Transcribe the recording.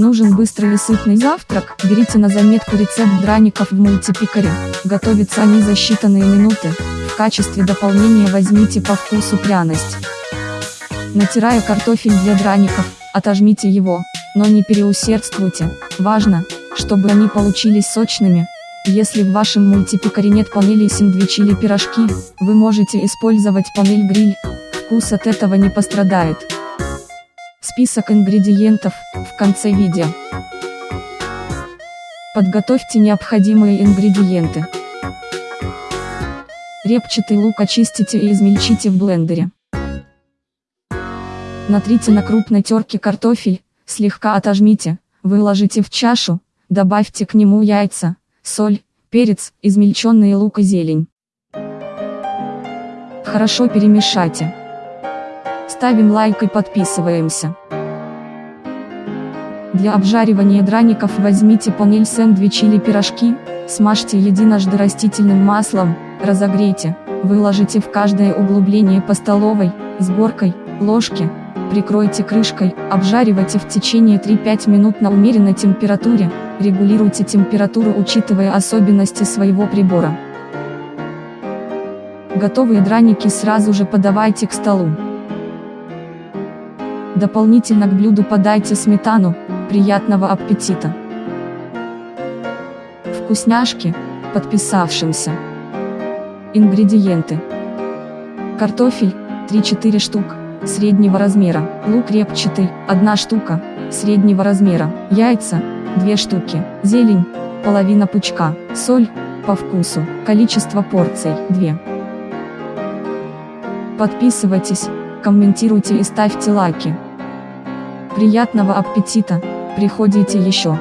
Нужен быстрый и сытный завтрак? Берите на заметку рецепт драников в мультипикаре. Готовятся они за считанные минуты. В качестве дополнения возьмите по вкусу пряность. Натирая картофель для драников, отожмите его, но не переусердствуйте. Важно, чтобы они получились сочными. Если в вашем мультипикаре нет панели сэндвичи или пирожки, вы можете использовать панель гриль. Вкус от этого не пострадает. Список ингредиентов в конце видео. Подготовьте необходимые ингредиенты. Репчатый лук очистите и измельчите в блендере. Натрите на крупной терке картофель, слегка отожмите, выложите в чашу, добавьте к нему яйца, соль, перец, измельченный лук и зелень. Хорошо перемешайте. Ставим лайк и подписываемся. Для обжаривания драников возьмите панель сэндвич или пирожки, смажьте единожды растительным маслом, разогрейте, выложите в каждое углубление по столовой, с горкой, ложке, прикройте крышкой, обжаривайте в течение 3-5 минут на умеренной температуре, регулируйте температуру учитывая особенности своего прибора. Готовые драники сразу же подавайте к столу. Дополнительно к блюду подайте сметану, приятного аппетита! Вкусняшки, подписавшимся. Ингредиенты. Картофель, 3-4 штук, среднего размера. Лук репчатый, 1 штука, среднего размера. Яйца, 2 штуки. Зелень, половина пучка. Соль, по вкусу. Количество порций, 2. Подписывайтесь, комментируйте и ставьте лайки. Приятного аппетита, приходите еще.